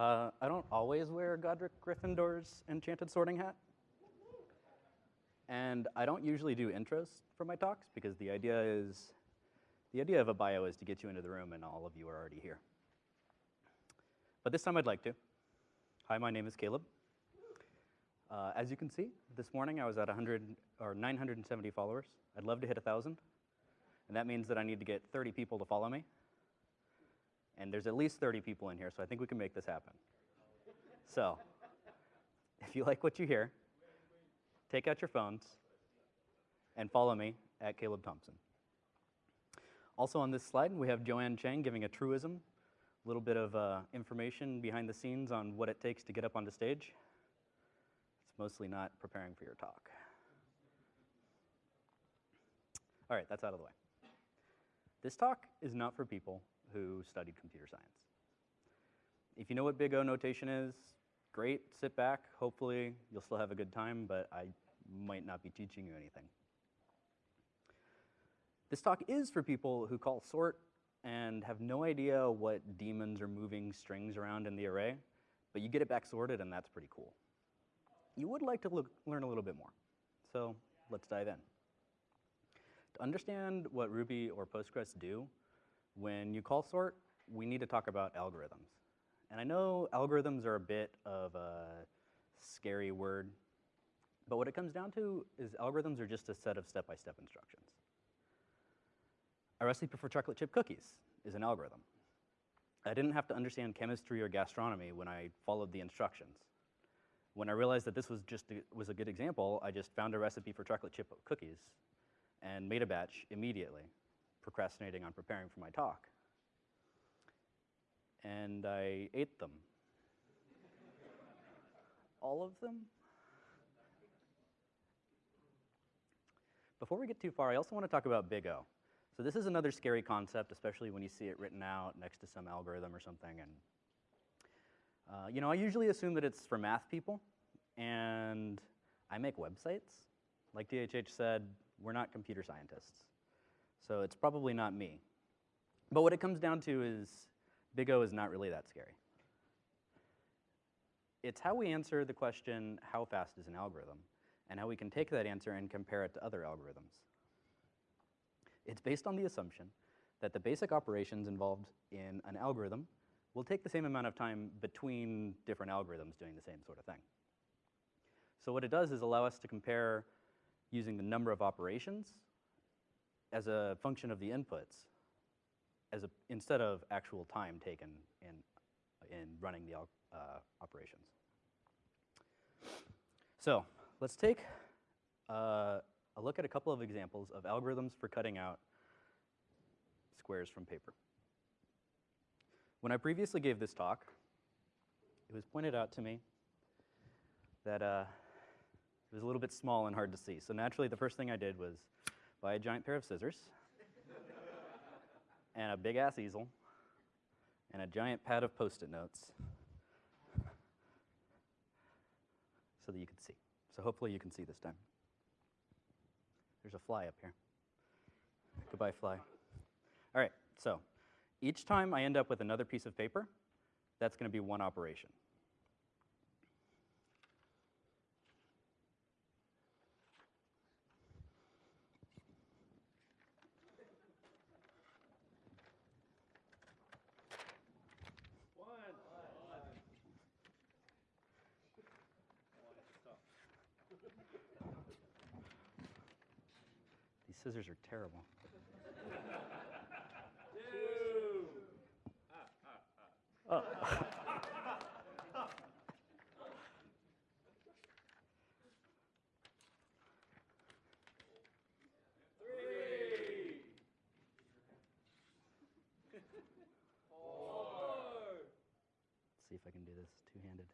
Uh, I don't always wear Godric Gryffindor's enchanted sorting hat. And I don't usually do intros for my talks because the idea is, the idea of a bio is to get you into the room and all of you are already here. But this time I'd like to. Hi, my name is Caleb. Uh, as you can see, this morning I was at 100 or 970 followers. I'd love to hit 1,000. And that means that I need to get 30 people to follow me. And there's at least 30 people in here, so I think we can make this happen. So, if you like what you hear, take out your phones and follow me at Caleb Thompson. Also on this slide, we have Joanne Chang giving a truism, a little bit of uh, information behind the scenes on what it takes to get up onto stage. It's mostly not preparing for your talk. All right, that's out of the way. This talk is not for people who studied computer science. If you know what big O notation is, great, sit back. Hopefully you'll still have a good time, but I might not be teaching you anything. This talk is for people who call sort and have no idea what daemons are moving strings around in the array, but you get it back sorted and that's pretty cool. You would like to look, learn a little bit more, so let's dive in. To understand what Ruby or Postgres do, when you call sort, we need to talk about algorithms. And I know algorithms are a bit of a scary word, but what it comes down to is algorithms are just a set of step-by-step -step instructions. A recipe for chocolate chip cookies is an algorithm. I didn't have to understand chemistry or gastronomy when I followed the instructions. When I realized that this was just a, was a good example, I just found a recipe for chocolate chip cookies and made a batch immediately procrastinating on preparing for my talk. And I ate them. All of them? Before we get too far, I also want to talk about Big O. So this is another scary concept, especially when you see it written out next to some algorithm or something. And uh, you know, I usually assume that it's for math people, and I make websites. Like DHH said, we're not computer scientists. So it's probably not me. But what it comes down to is Big O is not really that scary. It's how we answer the question, how fast is an algorithm, and how we can take that answer and compare it to other algorithms. It's based on the assumption that the basic operations involved in an algorithm will take the same amount of time between different algorithms doing the same sort of thing. So what it does is allow us to compare using the number of operations as a function of the inputs as a, instead of actual time taken in, in running the uh, operations. So let's take uh, a look at a couple of examples of algorithms for cutting out squares from paper. When I previously gave this talk, it was pointed out to me that uh, it was a little bit small and hard to see. So naturally, the first thing I did was buy a giant pair of scissors and a big ass easel and a giant pad of post-it notes so that you could see. So hopefully you can see this time. There's a fly up here. Goodbye, fly. All right, so each time I end up with another piece of paper, that's going to be one operation. scissors are terrible. Oh. see if I can do this two-handed.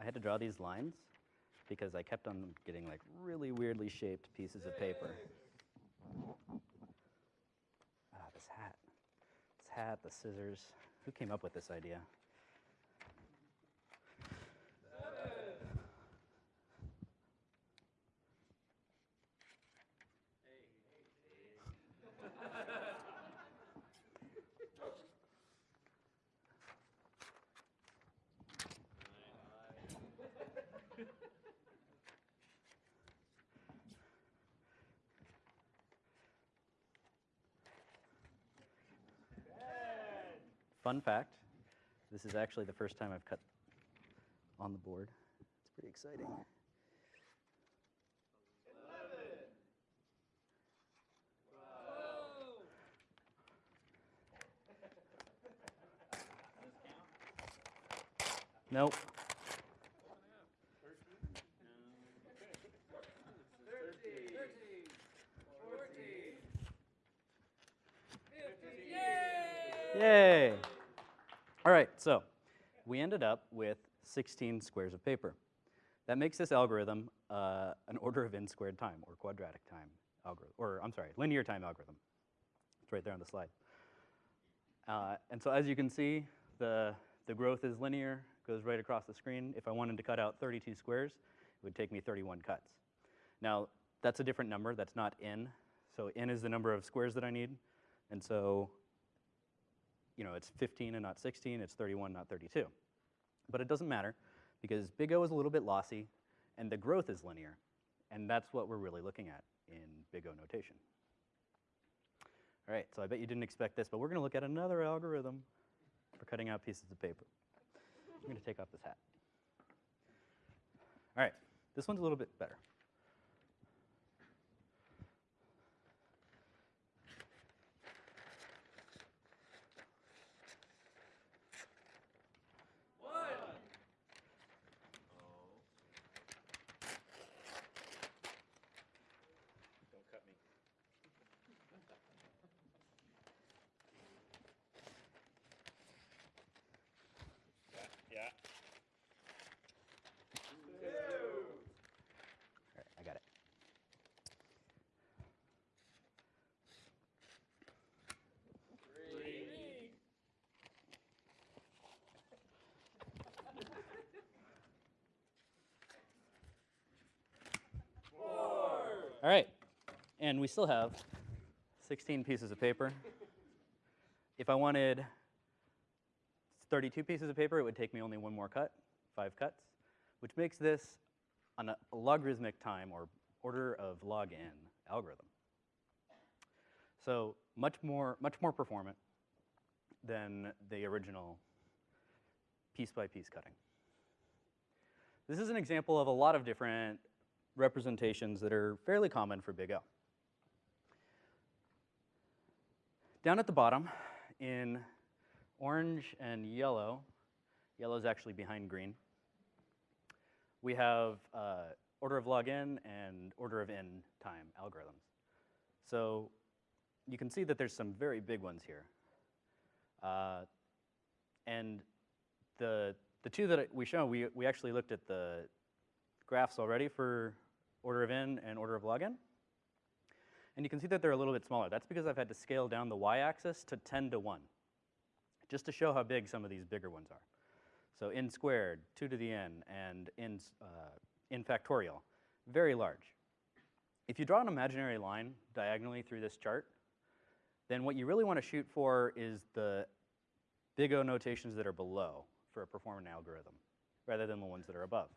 I had to draw these lines because I kept on getting like really weirdly shaped pieces of paper. Ah, this hat. This hat, the scissors. Who came up with this idea? fun fact, this is actually the first time I've cut on the board. It's pretty exciting. Nope. Yay! All right, so we ended up with 16 squares of paper. That makes this algorithm uh, an order of n squared time, or quadratic time algorithm, or I'm sorry, linear time algorithm. It's right there on the slide. Uh, and so as you can see, the, the growth is linear, goes right across the screen. If I wanted to cut out 32 squares, it would take me 31 cuts. Now, that's a different number, that's not n. So n is the number of squares that I need, and so you know, it's 15 and not 16, it's 31, not 32. But it doesn't matter because big O is a little bit lossy and the growth is linear. And that's what we're really looking at in big O notation. All right, so I bet you didn't expect this, but we're going to look at another algorithm for cutting out pieces of paper. I'm to take off this hat. All right, this one's a little bit better. Don't cut me. Yeah, yeah. All right, I got it. All right, and we still have 16 pieces of paper. If I wanted 32 pieces of paper, it would take me only one more cut, five cuts, which makes this an, a logarithmic time or order of log n algorithm. So much more, much more performant than the original piece by piece cutting. This is an example of a lot of different representations that are fairly common for big O. Down at the bottom in orange and yellow, yellow is actually behind green, we have uh, order of log n and order of n time algorithms. So you can see that there's some very big ones here. Uh, and the, the two that we show, we, we actually looked at the graphs already for order of n and order of log n. And you can see that they're a little bit smaller. That's because I've had to scale down the y-axis to 10 to 1, just to show how big some of these bigger ones are. So n squared, 2 to the n, and n, uh, n factorial, very large. If you draw an imaginary line diagonally through this chart, then what you really want to shoot for is the big O notations that are below for a performant algorithm, rather than the ones that are above.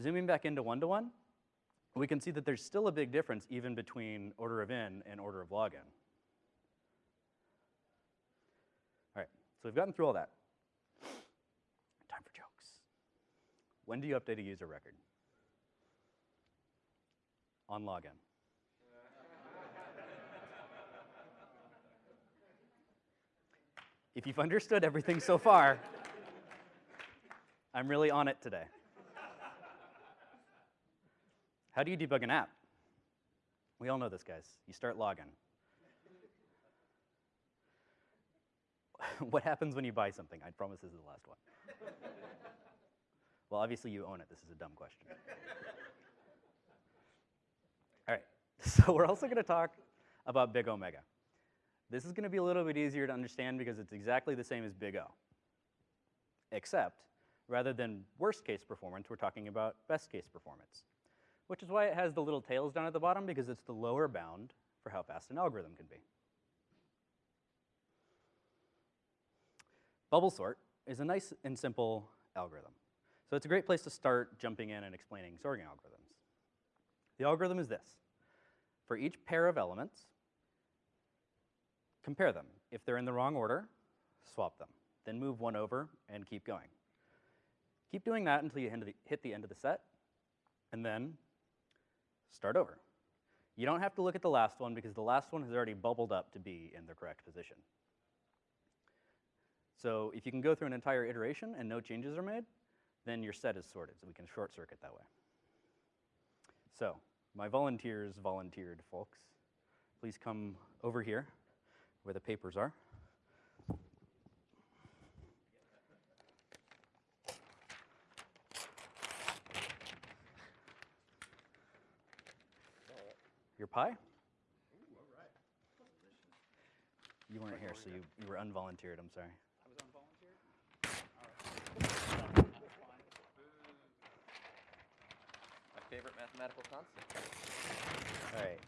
Zooming back into one-to-one, we can see that there's still a big difference even between order of n and order of log n. All right, so we've gotten through all that. Time for jokes. When do you update a user record? On log n. If you've understood everything so far, I'm really on it today. How do you debug an app? We all know this, guys. You start logging. what happens when you buy something? I promise this is the last one. well, obviously you own it. This is a dumb question. all right, so we're also going to talk about Big Omega. This is going to be a little bit easier to understand because it's exactly the same as Big O. Except, rather than worst case performance, we're talking about best case performance which is why it has the little tails down at the bottom because it's the lower bound for how fast an algorithm can be. Bubble sort is a nice and simple algorithm. So it's a great place to start jumping in and explaining sorting algorithms. The algorithm is this. For each pair of elements, compare them. If they're in the wrong order, swap them. Then move one over and keep going. Keep doing that until you hit the- end of the set, and then start over. You don't have to look at the last one because the last one has already bubbled up to be in the correct position. So if you can go through an entire iteration and no changes are made, then your set is sorted, so we can short circuit that way. So my volunteers volunteered, folks. Please come over here where the papers are. Your pie? You weren't here, so you, you were unvolunteered. I'm sorry. My favorite mathematical constant. All right.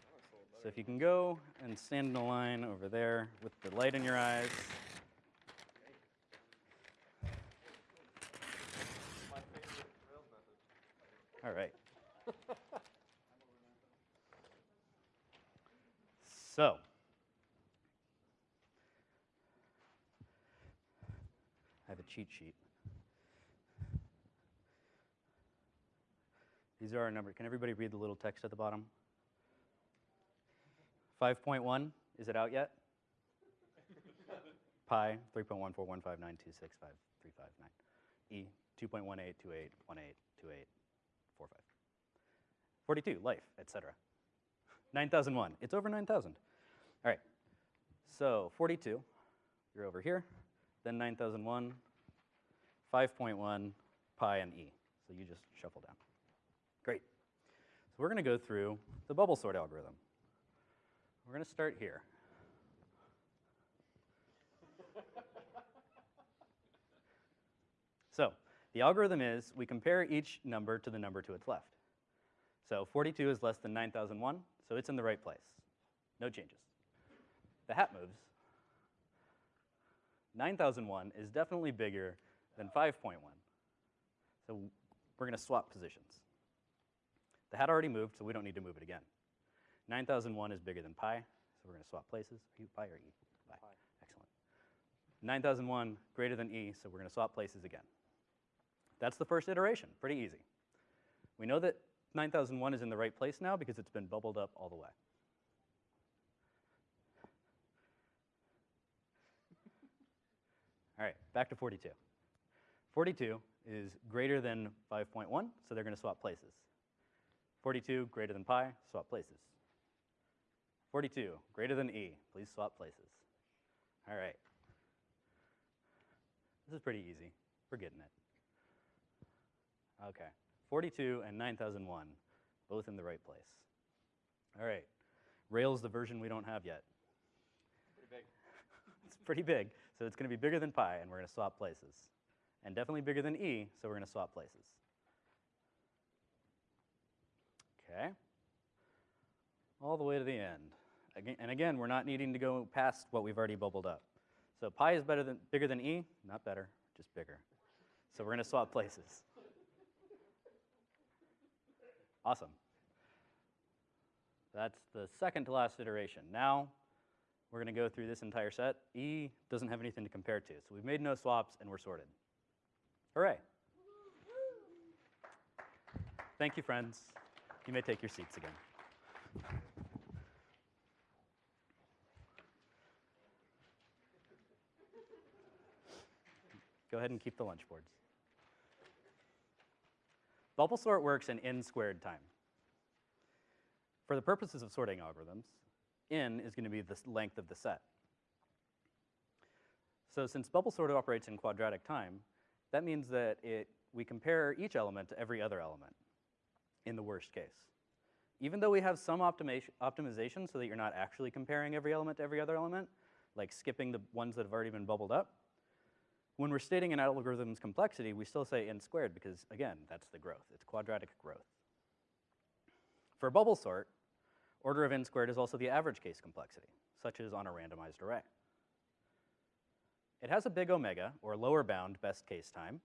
So if you can go and stand in a line over there with the light in your eyes. All right. so, I have a cheat sheet. These are our numbers. Can everybody read the little text at the bottom? 5.1, is it out yet? Pi, 3.14159265359. E, 2.182818182845. 42, life, etc. 9001, it's over 9000. All right, so 42, you're over here, then 9001, 5.1, pi, and E. So you just shuffle down. Great. So we're going to go through the bubble sort algorithm. We're going to start here. so the algorithm is we compare each number to the number to its left. So 42 is less than 9001, so it's in the right place. No changes. The hat moves. 9001 is definitely bigger than 5.1. So we're going to swap positions. The hat already moved, so we don't need to move it again. 9001 is bigger than pi, so we're going to swap places. Are you pi or e? Pi. Excellent. 9001 greater than e, so we're going to swap places again. That's the first iteration. Pretty easy. We know that 9001 is in the right place now because it's been bubbled up all the way. All right, back to 42. 42 is greater than 5.1, so they're going to swap places. 42 greater than pi, swap places. 42 greater than e, please swap places. All right. This is pretty easy. We're getting it. Okay. 42 and 9001, both in the right place. All right. Rails the version we don't have yet. Pretty big. It's pretty big, so it's going to be bigger than pi, and we're going to swap places. And definitely bigger than e, so we're going to swap places. Okay. All the way to the end. Again, and again, we're not needing to go past what we've already bubbled up. So pi is better than, bigger than e, not better, just bigger. So we're going to swap places. Awesome. That's the second to last iteration. Now, we're going to go through this entire set. E doesn't have anything to compare to, so we've made no swaps and we're sorted. Hooray. Thank you, friends. You may take your seats again. Go ahead and keep the lunch boards. Bubble sort works in n squared time. For the purposes of sorting algorithms, n is going to be the length of the set. So since bubble sort operates in quadratic time, that means that it, we compare each element to every other element in the worst case. Even though we have some optimation, optimization so that you're not actually comparing every element to every other element, like skipping the ones that have already been bubbled up, when we're stating an algorithm's complexity, we still say n squared because, again, that's the growth. It's quadratic growth. For bubble sort, order of n squared is also the average case complexity, such as on a randomized array. It has a big omega, or lower bound best case time,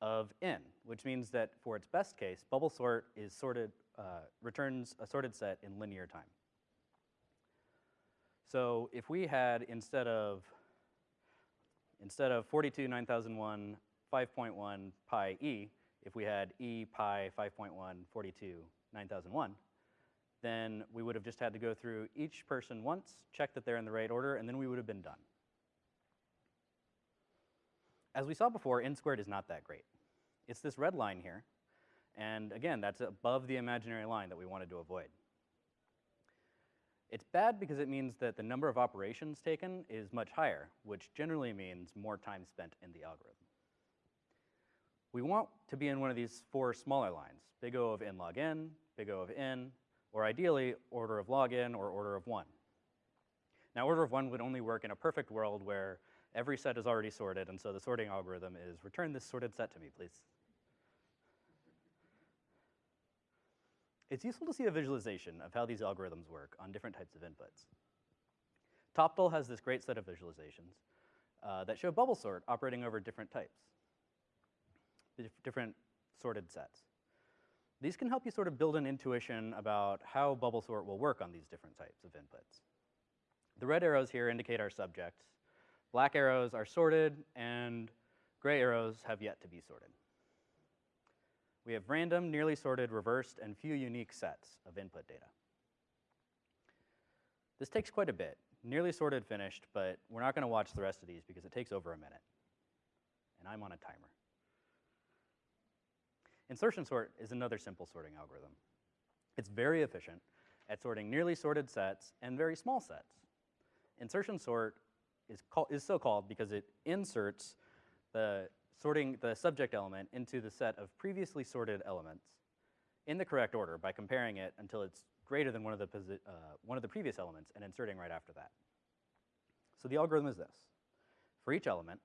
of n, which means that for its best case, bubble sort is sorted, uh, returns a sorted set in linear time. So if we had, instead of, Instead of 42 9001 5.1 pi e, if we had e pi 5.1 42 9001, then we would have just had to go through each person once, check that they're in the right order, and then we would have been done. As we saw before, n squared is not that great. It's this red line here, and again, that's above the imaginary line that we wanted to avoid. It's bad because it means that the number of operations taken is much higher, which generally means more time spent in the algorithm. We want to be in one of these four smaller lines, big O of n log n, big O of n, or ideally order of log n or order of 1. Now order of 1 would only work in a perfect world where every set is already sorted, and so the sorting algorithm is return this sorted set to me, please. It's useful to see a visualization of how these algorithms work on different types of inputs. Toptal has this great set of visualizations uh, that show bubble sort operating over different types, different sorted sets. These can help you sort of build an intuition about how bubble sort will work on these different types of inputs. The red arrows here indicate our subjects. Black arrows are sorted, and gray arrows have yet to be sorted. We have random, nearly sorted, reversed, and few unique sets of input data. This takes quite a bit. Nearly sorted finished, but we're not going to watch the rest of these because it takes over a minute. And I'm on a timer. Insertion sort is another simple sorting algorithm. It's very efficient at sorting nearly sorted sets and very small sets. Insertion sort is, is so called because it inserts the sorting the subject element into the set of previously sorted elements in the correct order by comparing it until it's greater than one of the, uh, one of the previous elements and inserting right after that. So the algorithm is this. For each element,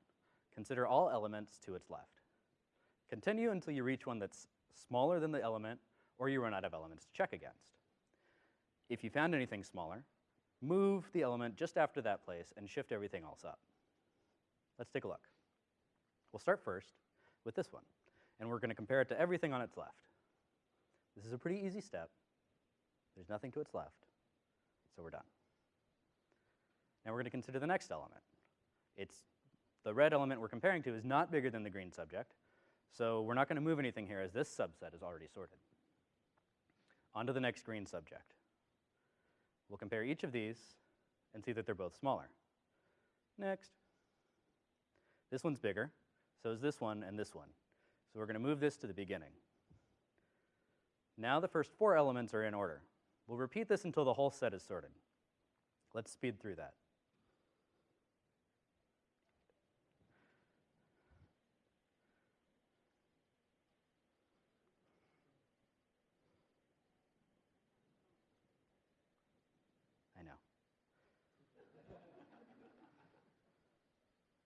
consider all elements to its left. Continue until you reach one that's smaller than the element or you run out of elements to check against. If you found anything smaller, move the element just after that place and shift everything else up. Let's take a look. We'll start first with this one, and we're going to compare it to everything on its left. This is a pretty easy step. There's nothing to its left, so we're done. Now we're going to consider the next element. It's the red element we're comparing to is not bigger than the green subject, so we're not going to move anything here as this subset is already sorted. On to the next green subject. We'll compare each of these and see that they're both smaller. Next. This one's bigger, so is this one and this one. So we're going to move this to the beginning. Now the first four elements are in order. We'll repeat this until the whole set is sorted. Let's speed through that. I know.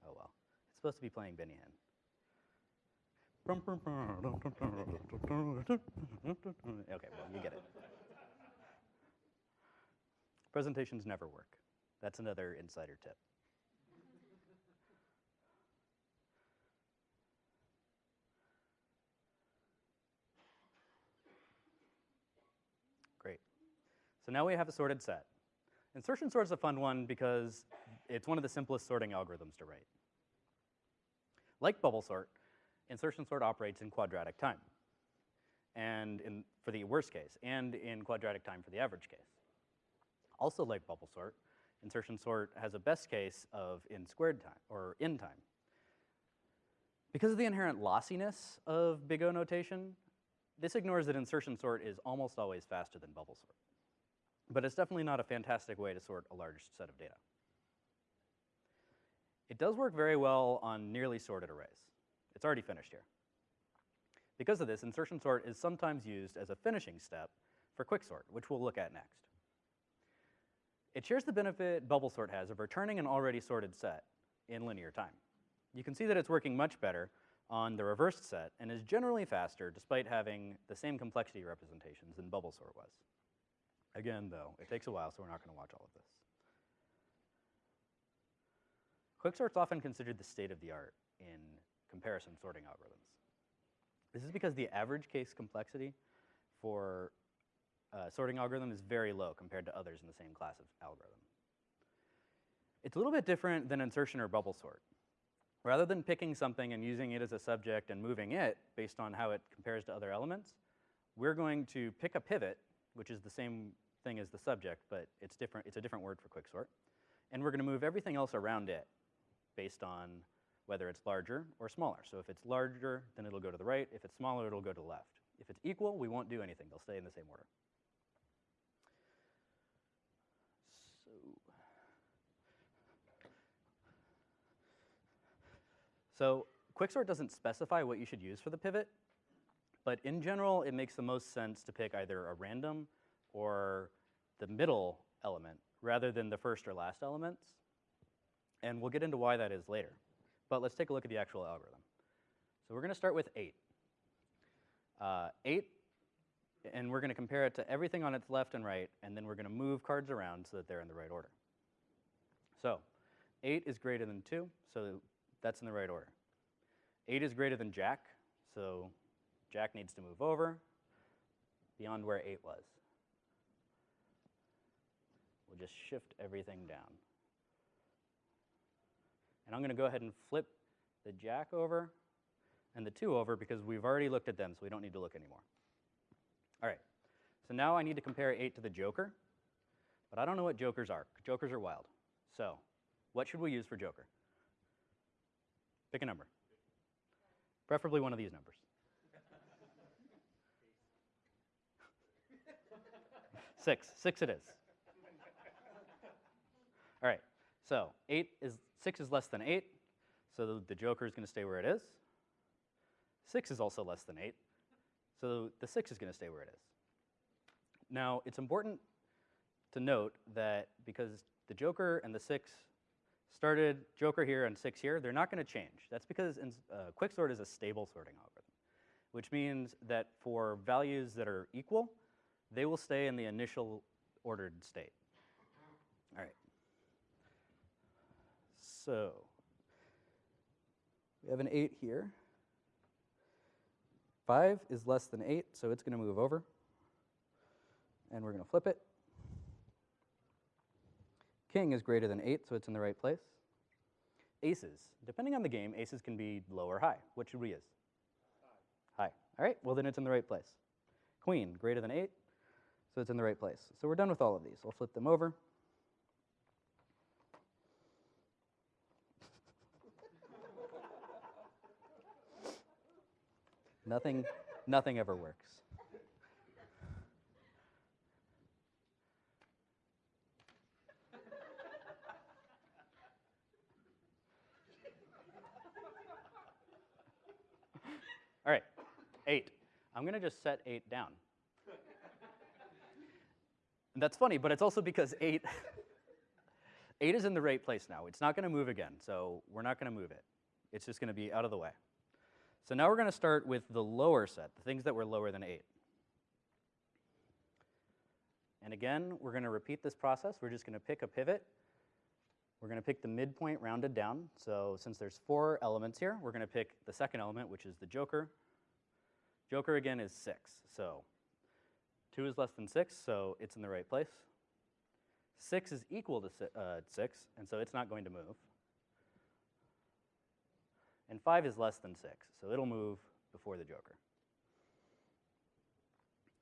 Oh well. It's supposed to be playing Benny Hill. Okay, well, you get it. Presentations never work. That's another insider tip. Great. So now we have a sorted set. Insertion sort is a fun one because it's one of the simplest sorting algorithms to write. Like bubble sort, insertion sort operates in quadratic time, and in, for the worst case, and in quadratic time for the average case. Also like bubble sort, insertion sort has a best case of in squared time, or in time. Because of the inherent lossiness of big O notation, this ignores that insertion sort is almost always faster than bubble sort. But it's definitely not a fantastic way to sort a large set of data. It does work very well on nearly sorted arrays. It's already finished here. Because of this, insertion sort is sometimes used as a finishing step for quicksort, which we'll look at next. It shares the benefit bubble sort has of returning an already sorted set in linear time. You can see that it's working much better on the reversed set and is generally faster despite having the same complexity representations than bubble sort was. Again, though, it takes a while, so we're not going to watch all of this. Quicksort's often considered the state of the art in comparison sorting algorithms. This is because the average case complexity for uh, sorting algorithm is very low compared to others in the same class of algorithm. It's a little bit different than insertion or bubble sort. rather than picking something and using it as a subject and moving it based on how it compares to other elements, we're going to pick a pivot, which is the same thing as the subject, but it's different. It's a different word for quicksort, and we're going to move everything else around it based on whether it's larger or smaller. So if it's larger, then it'll go to the right. If it's smaller, it'll go to the left. If it's equal, we won't do anything. They'll stay in the same order. So, so quicksort doesn't specify what you should use for the pivot, but in general, it makes the most sense to pick either a random or the middle element rather than the first or last elements. And we'll get into why that is later. But let's take a look at the actual algorithm. So we're going to start with 8. Uh, 8, and we're going to compare it to everything on its left and right, and then we're going to move cards around so that they're in the right order. So 8 is greater than 2, so that's in the right order. 8 is greater than Jack, so Jack needs to move over beyond where 8 was. We'll just shift everything down. And I'm going to go ahead and flip the jack over and the 2 over because we've already looked at them, so we don't need to look anymore. All right, so now I need to compare 8 to the joker, but I don't know what jokers are. Jokers are wild. So what should we use for joker? Pick a number. Preferably one of these numbers. Six. Six it is. All right. So eight is six is less than eight, so the, joker is going to stay where it is. Six is also less than eight, so the six is going to stay where it is. Now it's important to note that because the joker and the six started joker here and six here, they're not going to change. That's because in, uh, quicksort is a stable sorting algorithm, which means that for values that are equal, they will stay in the initial ordered state. All right. So we have an 8 here. 5 is less than 8, so it's going to move over. And we're going to flip it. King is greater than 8, so it's in the right place. Aces. Depending on the game, aces can be low or high. What should we use? High. high. All right, well then it's in the right place. Queen, greater than 8, so it's in the right place. So we're done with all of these. I'll flip them over. Nothing, nothing ever works. All right, eight. I'm going to just set eight down. And that's funny, but it's also because eight, eight is in the right place now. It's not going to move again, so we're not going to move it. It's just going to be out of the way. So now we're going to start with the lower set, the things that were lower than eight. And again, we're going to repeat this process. We're just going to pick a pivot. We're going to pick the midpoint rounded down. So since there's four elements here, we're going to pick the second element, which is the joker. Joker again is six. So 2 is less than 6, so it's in the right place. 6 is equal to si uh, 6, and so it's not going to move. And 5 is less than 6, so it'll move before the joker.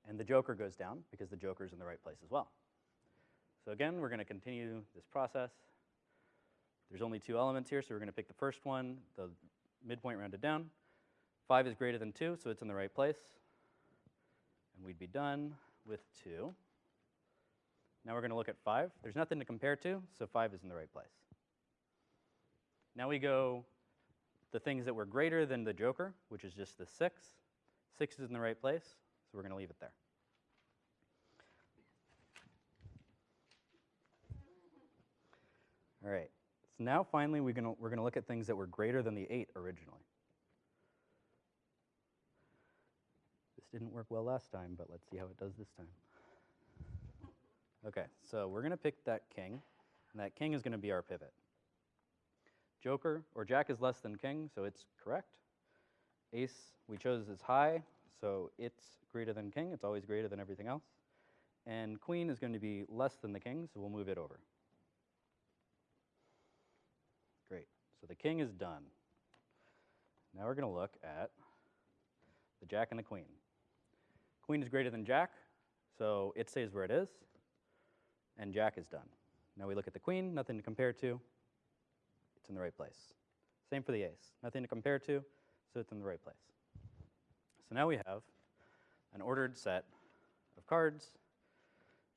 And the joker goes down because the joker's in the right place as well. So again, we're going to continue this process. There's only two elements here, so we're going to pick the first one, the midpoint rounded down. 5 is greater than 2, so it's in the right place and we'd be done with 2. Now we're going to look at 5. There's nothing to compare to, so 5 is in the right place. Now we go the things that were greater than the joker, which is just the 6. 6 is in the right place, so we're going to leave it there. All right, so now finally we're going we're to look at things that were greater than the 8 originally. This didn't work well last time, but let's see how it does this time. Okay, so we're going to pick that king, and that king is going to be our pivot. Joker, or jack is less than king, so it's correct. Ace, we chose is high, so it's greater than king. It's always greater than everything else. And queen is going to be less than the king, so we'll move it over. Great, so the king is done. Now we're going to look at the jack and the queen. Queen is greater than jack, so it stays where it is, and jack is done. Now we look at the queen, nothing to compare to, in the right place. Same for the ace, nothing to compare to, so it's in the right place. So now we have an ordered set of cards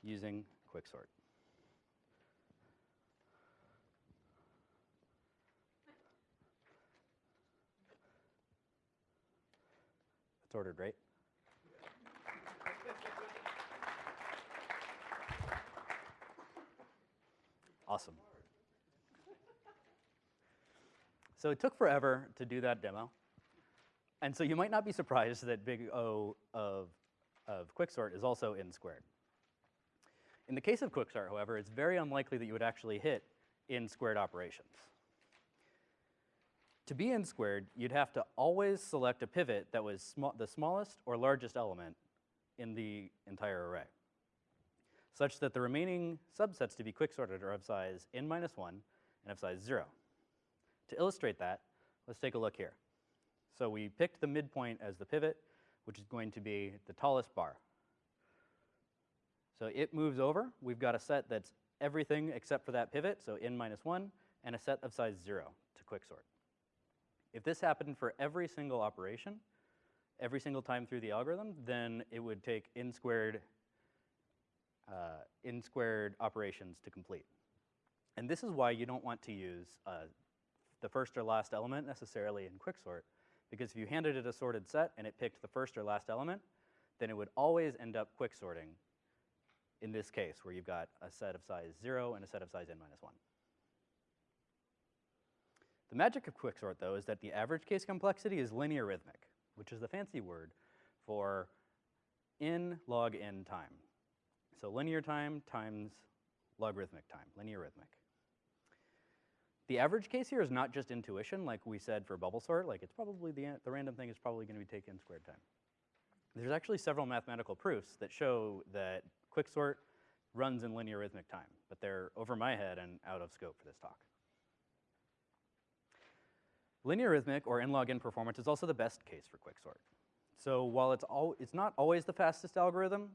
using quicksort. It's ordered, right? Awesome. So it took forever to do that demo. And so you might not be surprised that big O of, of quicksort is also n squared. In the case of quicksort, however, it's very unlikely that you would actually hit n squared operations. To be n squared, you'd have to always select a pivot that was sma- the smallest or largest element in the entire array, such that the remaining subsets to be quicksorted are of size n minus 1 and of size 0. To illustrate that, let's take a look here. So we picked the midpoint as the pivot, which is going to be the tallest bar. So it moves over. We've got a set that's everything except for that pivot, so n minus 1, and a set of size 0 to quicksort. If this happened for every single operation, every single time through the algorithm, then it would take n squared, uh, n squared operations to complete. And this is why you don't want to use the first or last element necessarily in quicksort, because if you handed it a sorted set and it picked the first or last element, then it would always end up quicksorting in this case, where you've got a set of size 0 and a set of size n minus 1. The magic of quicksort, though, is that the average case complexity is linearithmic, which is the fancy word for n log n time. So linear time times logarithmic time, linearithmic. The average case here is not just intuition, like we said for bubble sort, like it's probably the, the random thing is probably going to be take n squared time. There's actually several mathematical proofs that show that quicksort runs in linearithmic time, but they're over my head and out of scope for this talk. Linearithmic or n log n performance is also the best case for quicksort. So while it's, al it's not always the fastest algorithm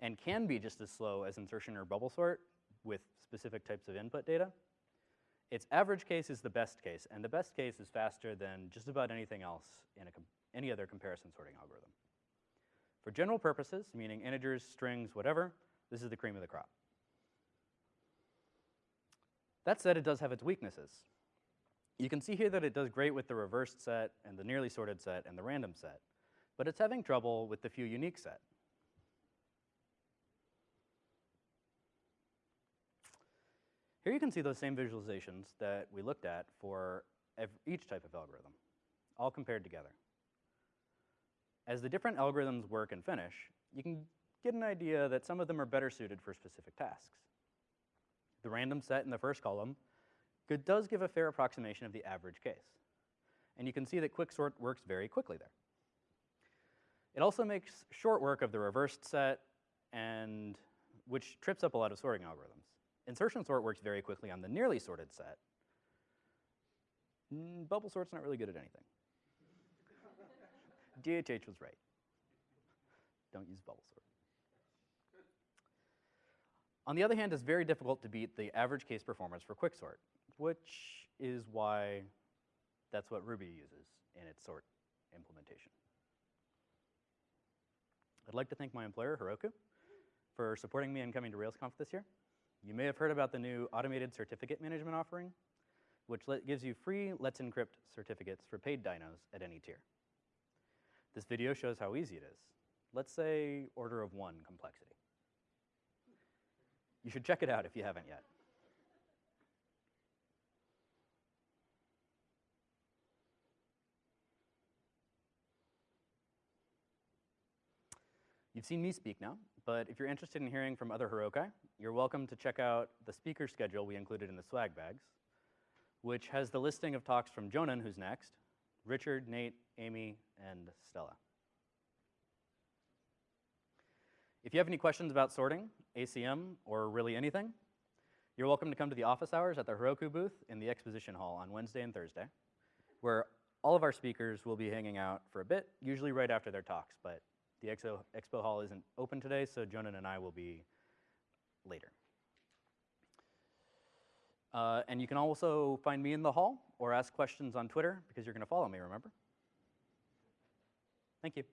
and can be just as slow as insertion or bubble sort with specific types of input data, its average case is the best case, and the best case is faster than just about anything else in any other comparison sorting algorithm. For general purposes, meaning integers, strings, whatever, this is the cream of the crop. That said, it does have its weaknesses. You can see here that it does great with the reversed set and the nearly sorted set and the random set, but it's having trouble with the few unique set. Here you can see those same visualizations that we looked at for each type of algorithm, all compared together. As the different algorithms work and finish, you can get an idea that some of them are better suited for specific tasks. The random set in the first column does give a fair approximation of the average case. And you can see that quicksort works very quickly there. It also makes short work of the reversed set, and which trips up a lot of sorting algorithms. Insertion sort works very quickly on the nearly sorted set. Mm, bubble sort's not really good at anything. DHH was right. Don't use bubble sort. On the other hand, it's very difficult to beat the average case performance for quicksort, which is why that's what Ruby uses in its sort implementation. I'd like to thank my employer, Heroku, for supporting me in coming to RailsConf this year. You may have heard about the new automated certificate management offering, which gives you free Let's Encrypt certificates for paid dynos at any tier. This video shows how easy it is. Let's say order of one complexity. You should check it out if you haven't yet. You've seen me speak now, but if you're interested in hearing from other Herokai, you're welcome to check out the speaker schedule we included in the swag bags, which has the listing of talks from Jonan, who's next, Richard, Nate, Amy, and Stella. If you have any questions about sorting, ACM, or really anything, you're welcome to come to the office hours at the Heroku booth in the exposition hall on Wednesday and Thursday, where all of our speakers will be hanging out for a bit, usually right after their talks, but the Expo, Expo Hall isn't open today, so Jonan and I will be later. Uh, and you can also find me in the hall or ask questions on Twitter because you're going to follow me, remember? Thank you.